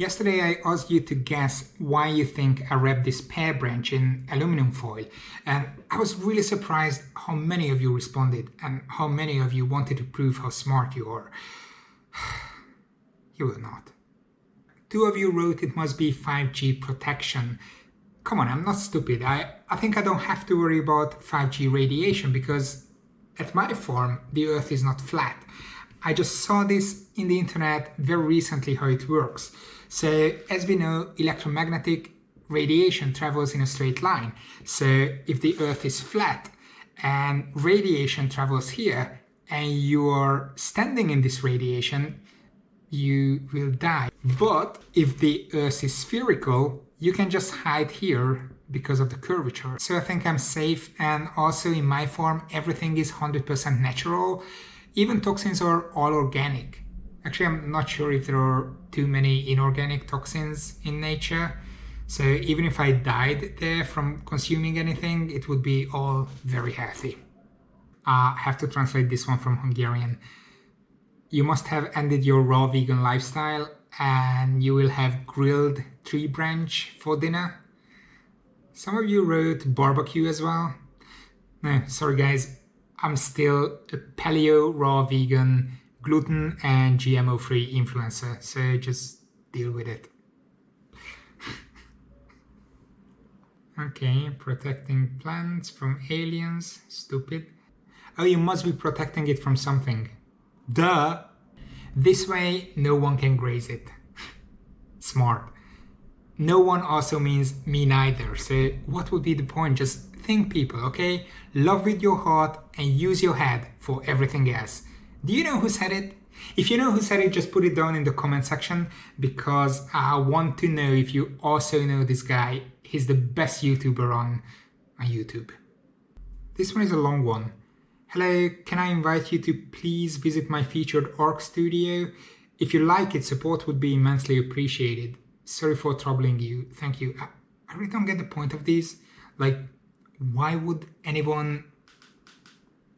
Yesterday I asked you to guess why you think I wrapped this pear branch in aluminum foil and I was really surprised how many of you responded and how many of you wanted to prove how smart you are. you will not. Two of you wrote it must be 5G protection. Come on, I'm not stupid. I, I think I don't have to worry about 5G radiation because at my farm the earth is not flat. I just saw this in the internet very recently how it works. So as we know, electromagnetic radiation travels in a straight line. So if the earth is flat and radiation travels here and you are standing in this radiation, you will die. But if the earth is spherical, you can just hide here because of the curvature. So I think I'm safe and also in my form everything is 100% natural. Even toxins are all organic. Actually, I'm not sure if there are too many inorganic toxins in nature. So even if I died there from consuming anything, it would be all very healthy. Uh, I have to translate this one from Hungarian. You must have ended your raw vegan lifestyle and you will have grilled tree branch for dinner. Some of you wrote barbecue as well. No, sorry guys, I'm still a paleo, raw vegan, gluten and GMO free influencer, so just deal with it. okay, protecting plants from aliens, stupid. Oh, you must be protecting it from something. Duh! This way, no one can graze it. Smart. No one also means me neither, so what would be the point? Just think people, okay? Love with your heart and use your head for everything else. Do you know who said it? If you know who said it, just put it down in the comment section because I want to know if you also know this guy. He's the best YouTuber on, YouTube. This one is a long one. Hello, can I invite you to please visit my featured ARC studio? If you like it, support would be immensely appreciated. Sorry for troubling you. Thank you. I, I really don't get the point of this. Like, why would anyone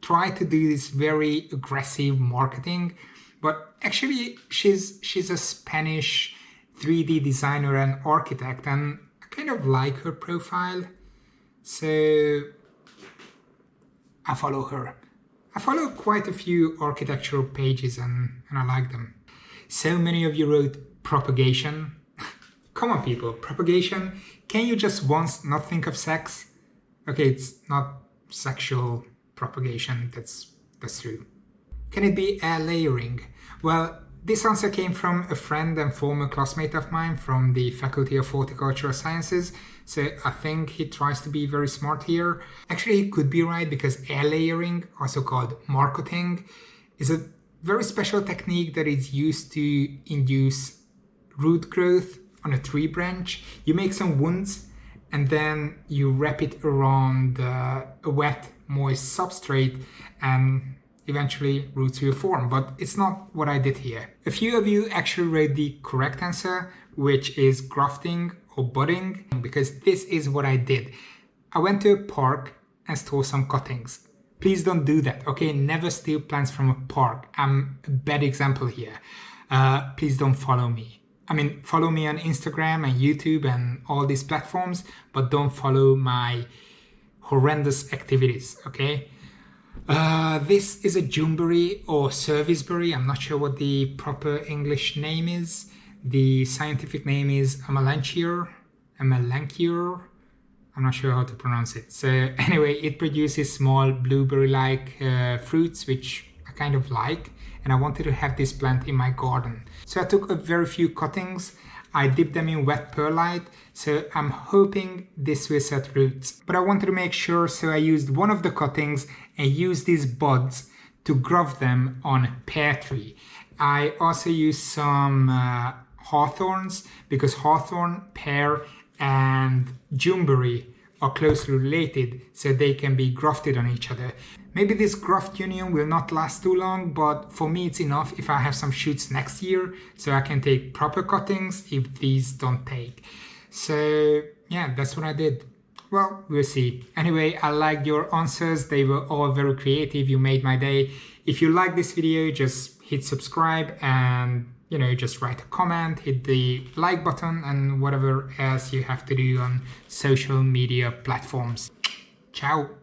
try to do this very aggressive marketing? But actually, she's she's a Spanish 3D designer and architect, and I kind of like her profile. So I follow her. I follow quite a few architectural pages and, and I like them. So many of you wrote propagation. Come on people, propagation. Can you just once not think of sex? Okay, it's not sexual propagation, that's, that's true. Can it be air layering? Well, this answer came from a friend and former classmate of mine from the Faculty of Horticultural Sciences, so I think he tries to be very smart here. Actually, he could be right because air layering, also called marcotting, is a very special technique that is used to induce root growth on a tree branch. You make some wounds and then you wrap it around uh, a wet, moist substrate and eventually roots will form, but it's not what I did here. A few of you actually read the correct answer, which is grafting or budding, because this is what I did. I went to a park and stole some cuttings. Please don't do that, okay? Never steal plants from a park. I'm a bad example here. Uh, please don't follow me. I mean, follow me on Instagram and YouTube and all these platforms, but don't follow my horrendous activities, okay? Uh, this is a Juneberry or Serviceberry. I'm not sure what the proper English name is. The scientific name is Amelanchier. Amelanchier. I'm not sure how to pronounce it. So anyway, it produces small blueberry-like uh, fruits, which kind of like and I wanted to have this plant in my garden. So I took a very few cuttings, I dipped them in wet perlite, so I'm hoping this will set roots. But I wanted to make sure, so I used one of the cuttings and used these buds to graft them on pear tree. I also used some uh, hawthorns because hawthorn, pear and juneberry are closely related so they can be grafted on each other. Maybe this graft union will not last too long, but for me it's enough if I have some shoots next year, so I can take proper cuttings if these don't take. So yeah, that's what I did. Well, we'll see. Anyway, I liked your answers. They were all very creative. You made my day. If you like this video, just hit subscribe and you know, just write a comment, hit the like button, and whatever else you have to do on social media platforms. Ciao!